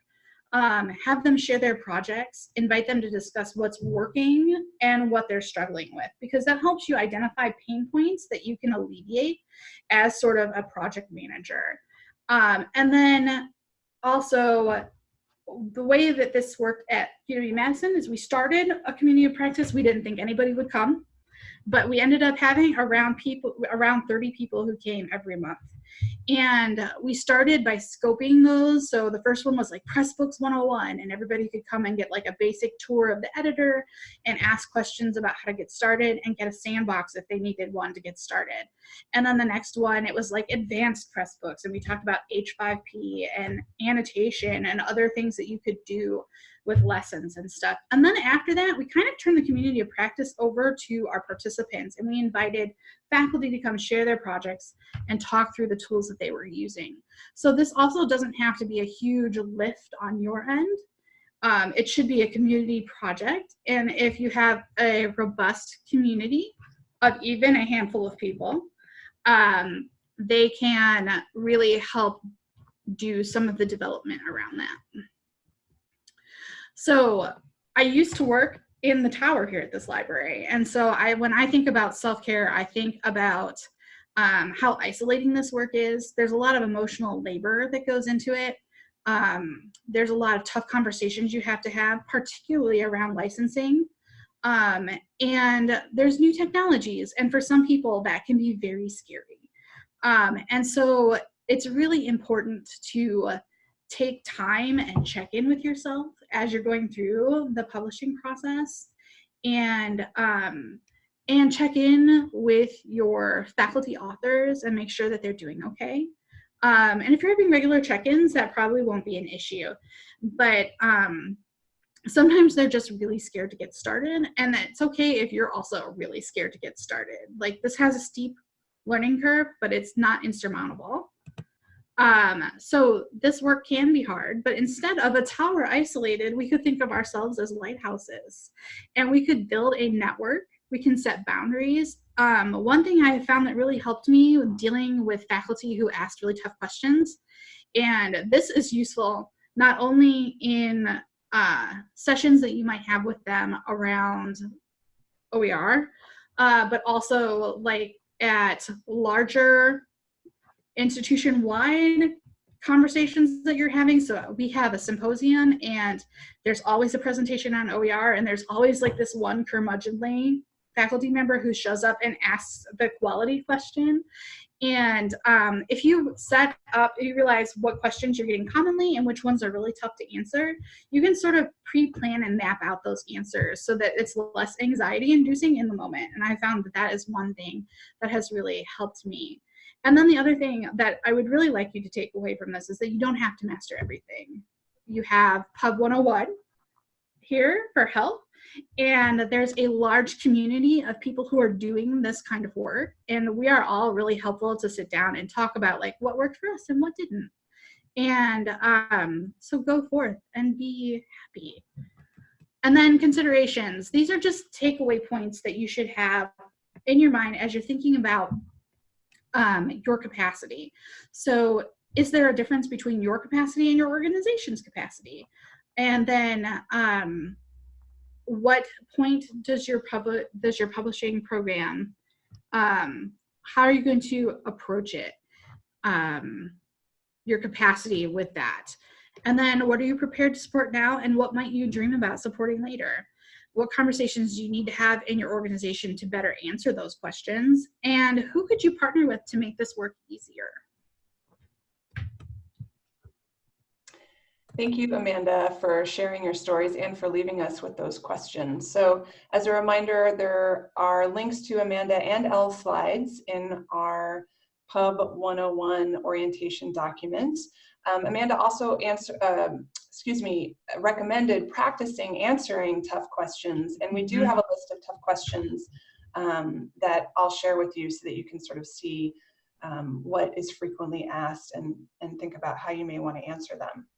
um, have them share their projects, invite them to discuss what's working and what they're struggling with, because that helps you identify pain points that you can alleviate as sort of a project manager. Um, and then also, the way that this worked at UW-Madison is we started a community of practice. We didn't think anybody would come, but we ended up having around people, around 30 people who came every month. And we started by scoping those. So the first one was like Pressbooks 101, and everybody could come and get like a basic tour of the editor and ask questions about how to get started and get a sandbox if they needed one to get started. And then the next one, it was like advanced Pressbooks, and we talked about H5P and annotation and other things that you could do with lessons and stuff. And then after that, we kind of turned the community of practice over to our participants and we invited faculty to come share their projects and talk through the tools that they were using. So this also doesn't have to be a huge lift on your end. Um, it should be a community project. And if you have a robust community of even a handful of people, um, they can really help do some of the development around that. So I used to work in the tower here at this library. And so I, when I think about self-care, I think about um, how isolating this work is. There's a lot of emotional labor that goes into it. Um, there's a lot of tough conversations you have to have, particularly around licensing. Um, and there's new technologies. And for some people, that can be very scary. Um, and so it's really important to take time and check in with yourself as you're going through the publishing process and um, and check in with your faculty authors and make sure that they're doing okay. Um, and if you're having regular check-ins, that probably won't be an issue. But um, sometimes they're just really scared to get started. And it's okay if you're also really scared to get started. Like this has a steep learning curve, but it's not insurmountable. Um, so this work can be hard, but instead of a tower isolated, we could think of ourselves as lighthouses and we could build a network. We can set boundaries. Um, one thing I have found that really helped me with dealing with faculty who asked really tough questions, and this is useful not only in uh, sessions that you might have with them around OER, uh, but also like at larger institution-wide conversations that you're having. So we have a symposium and there's always a presentation on OER and there's always like this one curmudgeonly faculty member who shows up and asks the quality question. And um, if you set up, you realize what questions you're getting commonly and which ones are really tough to answer, you can sort of pre-plan and map out those answers so that it's less anxiety inducing in the moment. And I found that that is one thing that has really helped me. And then the other thing that I would really like you to take away from this is that you don't have to master everything. You have Pub 101 here for help, and there's a large community of people who are doing this kind of work. And we are all really helpful to sit down and talk about like what worked for us and what didn't. And um, so go forth and be happy. And then considerations. These are just takeaway points that you should have in your mind as you're thinking about um, your capacity. So is there a difference between your capacity and your organization's capacity? And then um, what point does your public does your publishing program um, how are you going to approach it um, your capacity with that and then what are you prepared to support now and what might you dream about supporting later what conversations do you need to have in your organization to better answer those questions and who could you partner with to make this work easier Thank you, Amanda, for sharing your stories and for leaving us with those questions. So as a reminder, there are links to Amanda and Elle slides in our Pub 101 orientation document. Um, Amanda also answer, uh, excuse me, recommended practicing answering tough questions. And we do have a list of tough questions um, that I'll share with you so that you can sort of see um, what is frequently asked and, and think about how you may want to answer them.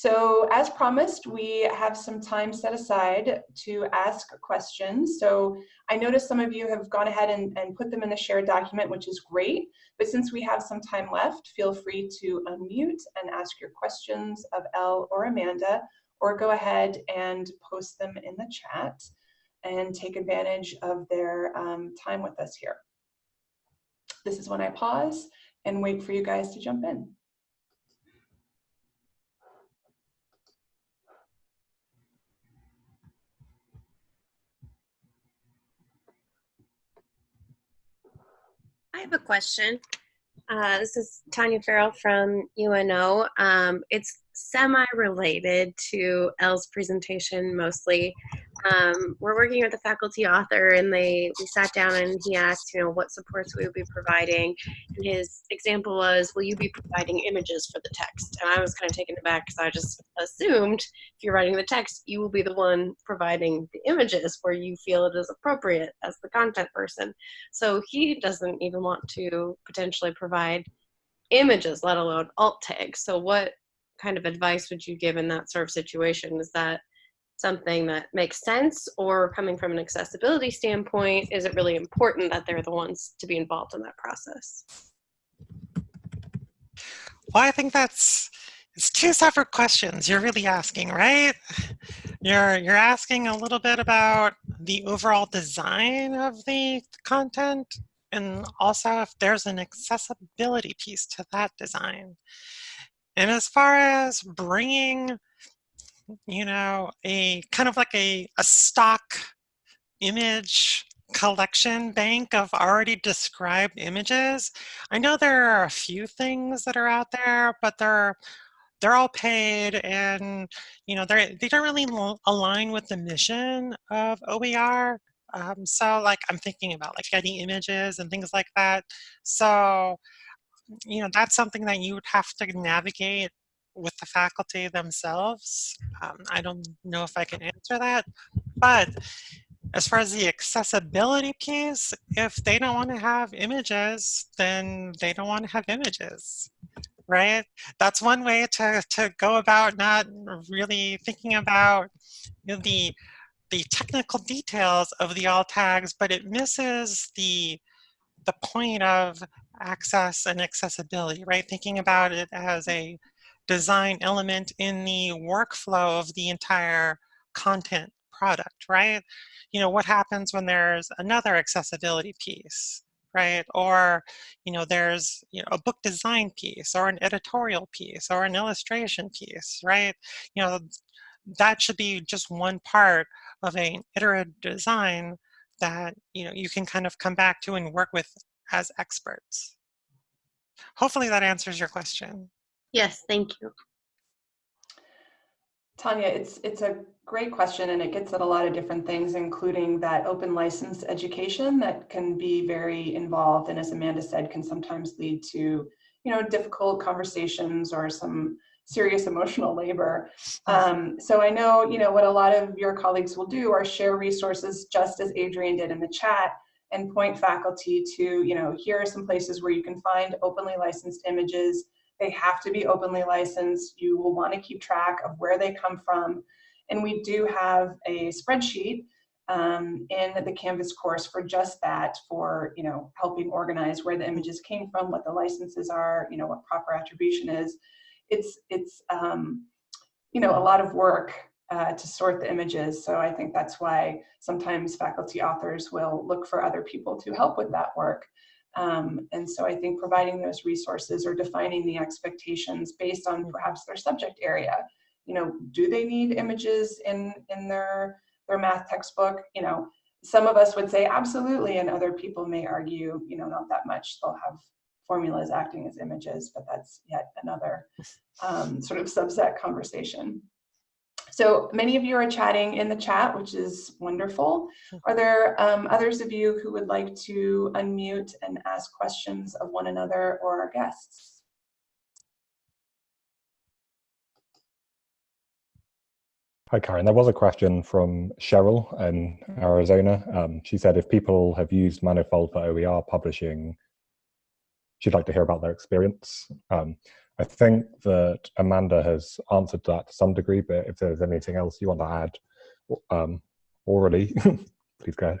So as promised, we have some time set aside to ask questions. So I noticed some of you have gone ahead and, and put them in the shared document, which is great. But since we have some time left, feel free to unmute and ask your questions of Elle or Amanda, or go ahead and post them in the chat and take advantage of their um, time with us here. This is when I pause and wait for you guys to jump in. I have a question. Uh, this is Tanya Farrell from UNO. Um, it's semi-related to Elle's presentation mostly. Um, we're working with a faculty author and they we sat down and he asked, you know, what supports we would be providing. And his example was, will you be providing images for the text? And I was kind of taken aback because I just assumed if you're writing the text, you will be the one providing the images where you feel it is appropriate as the content person. So he doesn't even want to potentially provide images, let alone alt tags. So what kind of advice would you give in that sort of situation? Is that something that makes sense or coming from an accessibility standpoint, is it really important that they're the ones to be involved in that process? Well, I think that's it's two separate questions you're really asking, right? You're you're asking a little bit about the overall design of the content and also if there's an accessibility piece to that design. And as far as bringing, you know, a kind of like a, a stock image collection bank of already described images, I know there are a few things that are out there, but they're they're all paid and you know they they don't really align with the mission of OER. Um, so like I'm thinking about like Getty Images and things like that. So you know, that's something that you would have to navigate with the faculty themselves. Um, I don't know if I can answer that, but as far as the accessibility piece, if they don't want to have images, then they don't want to have images, right? That's one way to, to go about not really thinking about you know, the, the technical details of the alt tags, but it misses the, the point of access and accessibility, right? Thinking about it as a design element in the workflow of the entire content product, right? You know, what happens when there's another accessibility piece, right? Or, you know, there's, you know, a book design piece or an editorial piece or an illustration piece, right? You know, that should be just one part of an iterative design that, you know, you can kind of come back to and work with as experts. Hopefully that answers your question. Yes, thank you. Tanya, it's it's a great question and it gets at a lot of different things, including that open license education that can be very involved and as Amanda said, can sometimes lead to, you know, difficult conversations or some serious emotional labor. Um, so I know, you know, what a lot of your colleagues will do are share resources just as Adrian did in the chat and point faculty to, you know, here are some places where you can find openly licensed images. They have to be openly licensed. You will want to keep track of where they come from. And we do have a spreadsheet um, in the Canvas course for just that, for you know helping organize where the images came from, what the licenses are, you know what proper attribution is. It's it's um, you know a lot of work uh, to sort the images. So I think that's why sometimes faculty authors will look for other people to help with that work. Um, and so I think providing those resources or defining the expectations based on perhaps their subject area. You know, do they need images in, in their, their math textbook? You know, some of us would say absolutely, and other people may argue, you know, not that much. They'll have formulas acting as images, but that's yet another um, sort of subset conversation. So many of you are chatting in the chat, which is wonderful. Are there um, others of you who would like to unmute and ask questions of one another or our guests? Hi, Karen. There was a question from Cheryl in Arizona. Um, she said if people have used Manifold for OER publishing, she'd like to hear about their experience. Um, I think that Amanda has answered that to some degree, but if there's anything else you want to add um, orally, please go ahead.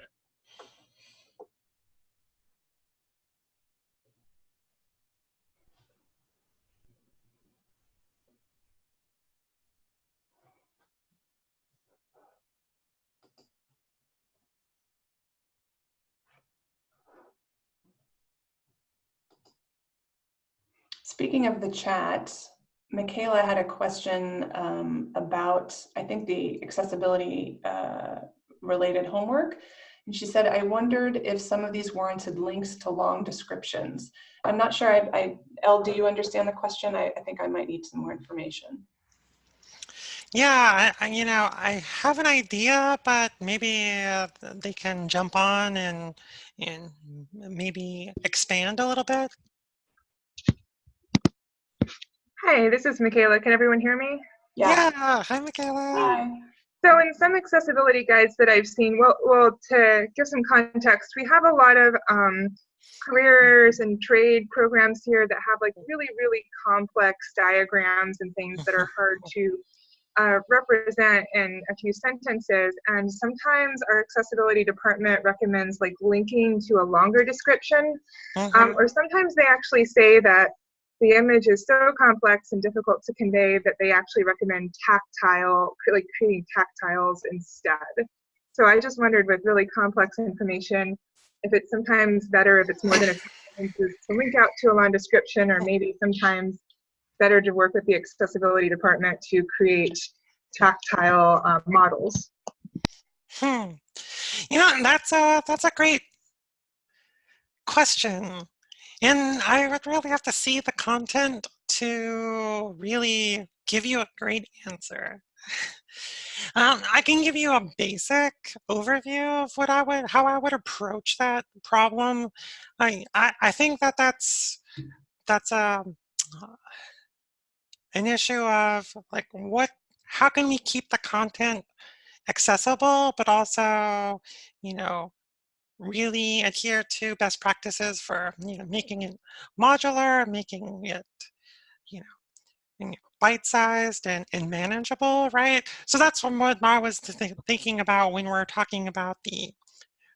Speaking of the chat, Michaela had a question um, about, I think, the accessibility uh, related homework. And she said, I wondered if some of these warranted links to long descriptions. I'm not sure, I, I Elle, do you understand the question? I, I think I might need some more information. Yeah, I, you know, I have an idea, but maybe uh, they can jump on and and maybe expand a little bit. Hi, this is Michaela. Can everyone hear me? Yeah. yeah. Hi, Michaela. Hi. So in some accessibility guides that I've seen, well, well, to give some context, we have a lot of um, careers and trade programs here that have like really, really complex diagrams and things that are hard to uh, represent in a few sentences. And sometimes our accessibility department recommends like linking to a longer description. Mm -hmm. um, or sometimes they actually say that the image is so complex and difficult to convey that they actually recommend tactile, like creating tactiles instead. So I just wondered with really complex information, if it's sometimes better if it's more than a sentences to link out to a long description, or maybe sometimes better to work with the accessibility department to create tactile um, models. Hmm. You know, that's a that's a great question. And I would really have to see the content to really give you a great answer. Um, I can give you a basic overview of what I would, how I would approach that problem. I, I, I think that that's, that's a, um, an issue of like what, how can we keep the content accessible, but also, you know, really adhere to best practices for you know making it modular, making it you know bite-sized and, and manageable, right? So that's what I was th thinking about when we're talking about the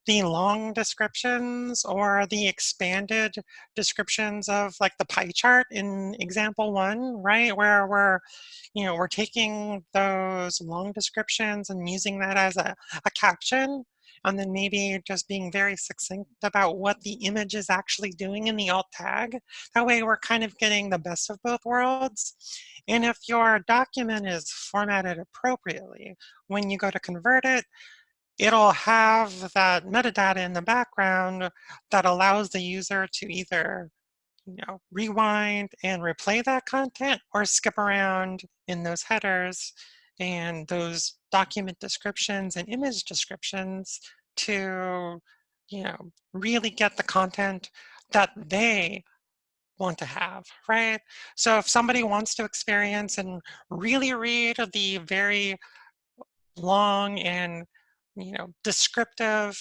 the long descriptions or the expanded descriptions of like the pie chart in example one, right? Where we're, you know, we're taking those long descriptions and using that as a, a caption and then maybe just being very succinct about what the image is actually doing in the alt tag. That way we're kind of getting the best of both worlds. And if your document is formatted appropriately, when you go to convert it, it'll have that metadata in the background that allows the user to either you know, rewind and replay that content or skip around in those headers and those document descriptions and image descriptions to, you know, really get the content that they want to have, right? So if somebody wants to experience and really read the very long and, you know, descriptive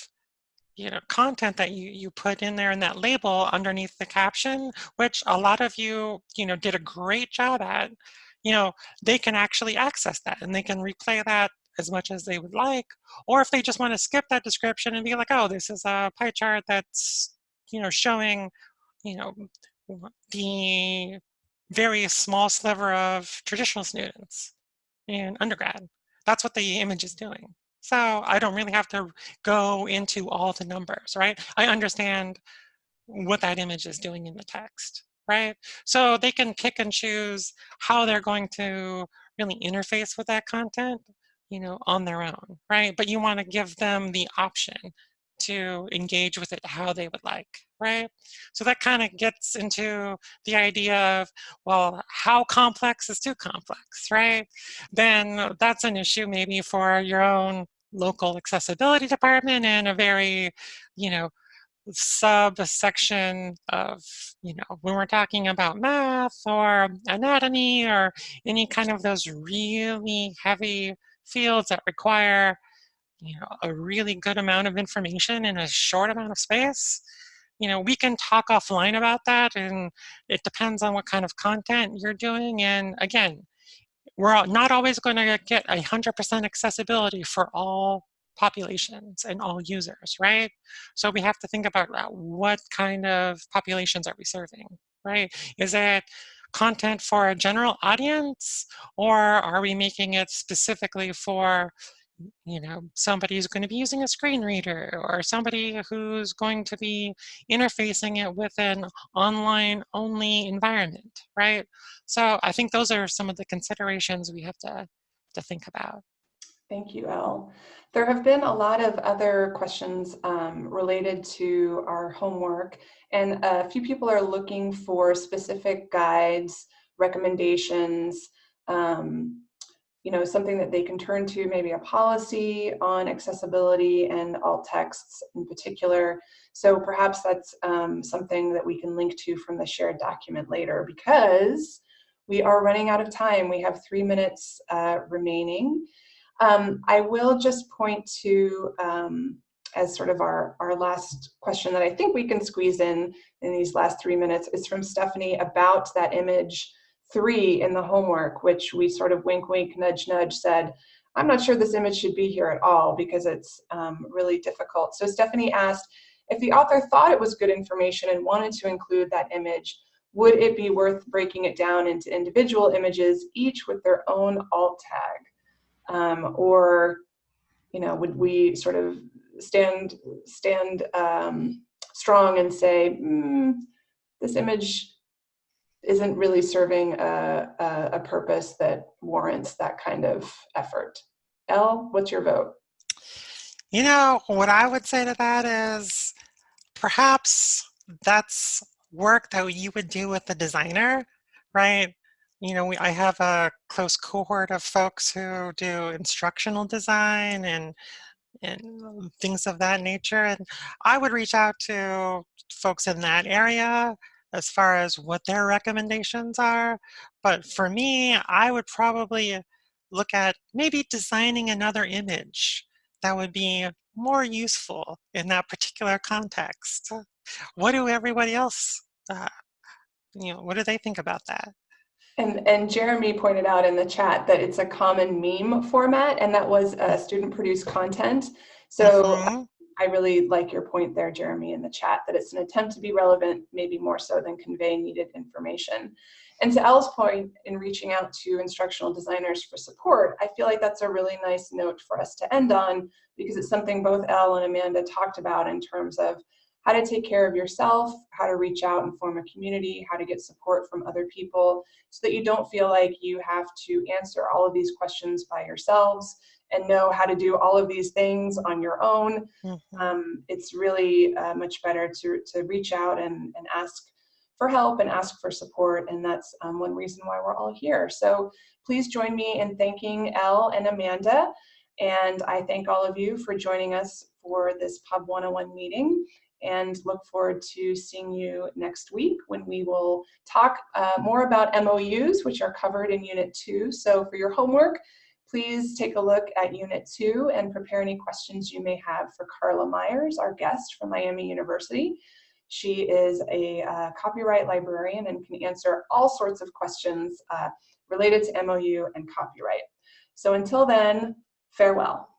you know, content that you, you put in there in that label underneath the caption, which a lot of you, you know, did a great job at, you know, they can actually access that and they can replay that as much as they would like, or if they just want to skip that description and be like, oh, this is a pie chart that's, you know, showing, you know, the very small sliver of traditional students in undergrad. That's what the image is doing. So I don't really have to go into all the numbers, right? I understand what that image is doing in the text, right? So they can pick and choose how they're going to really interface with that content, you know, on their own, right? But you want to give them the option to engage with it how they would like, right? So that kind of gets into the idea of, well, how complex is too complex, right? Then that's an issue maybe for your own local accessibility department and a very, you know, subsection of, you know, when we're talking about math or anatomy or any kind of those really heavy fields that require you know, a really good amount of information in a short amount of space, you know, we can talk offline about that and it depends on what kind of content you're doing. And again, we're not always going to get 100% accessibility for all populations and all users, right? So we have to think about uh, what kind of populations are we serving, right? Is it content for a general audience or are we making it specifically for you know, somebody who's going to be using a screen reader or somebody who's going to be interfacing it with an online only environment, right? So I think those are some of the considerations we have to, to think about. Thank you, Elle. There have been a lot of other questions um, related to our homework, and a few people are looking for specific guides, recommendations, um, you know, something that they can turn to, maybe a policy on accessibility and alt texts in particular. So perhaps that's um, something that we can link to from the shared document later because we are running out of time. We have three minutes uh, remaining. Um, I will just point to, um, as sort of our, our last question that I think we can squeeze in in these last three minutes is from Stephanie about that image three in the homework, which we sort of wink, wink, nudge, nudge said, I'm not sure this image should be here at all because it's um, really difficult. So Stephanie asked, if the author thought it was good information and wanted to include that image, would it be worth breaking it down into individual images, each with their own alt tag? Um, or, you know, would we sort of stand, stand um, strong and say, mm, this image isn't really serving a, a, a, purpose that warrants that kind of effort. Elle what's your vote? You know, what I would say to that is perhaps that's work that you would do with the designer, right? You know, we, I have a close cohort of folks who do instructional design and and things of that nature. And I would reach out to folks in that area as far as what their recommendations are. But for me, I would probably look at maybe designing another image that would be more useful in that particular context. What do everybody else, uh, you know, what do they think about that? And, and Jeremy pointed out in the chat that it's a common meme format and that was uh, student produced content. So mm -hmm. I really like your point there, Jeremy, in the chat, that it's an attempt to be relevant, maybe more so than convey needed information. And to Elle's point in reaching out to instructional designers for support, I feel like that's a really nice note for us to end on because it's something both Elle and Amanda talked about in terms of how to take care of yourself, how to reach out and form a community, how to get support from other people so that you don't feel like you have to answer all of these questions by yourselves and know how to do all of these things on your own. Mm-hmm. Um, it's really uh, much better to, to reach out and, and ask for help and ask for support. And that's um, one reason why we're all here. So please join me in thanking Elle and Amanda. And I thank all of you for joining us for this Pub 101 meeting and look forward to seeing you next week when we will talk uh, more about MOUs, which are covered in Unit 2. So for your homework, Please take a look at Unit 2 and prepare any questions you may have for Carla Myers, our guest from Miami University. She is a uh, copyright librarian and can answer all sorts of questions uh, related to MOU and copyright. So until then, Farewell.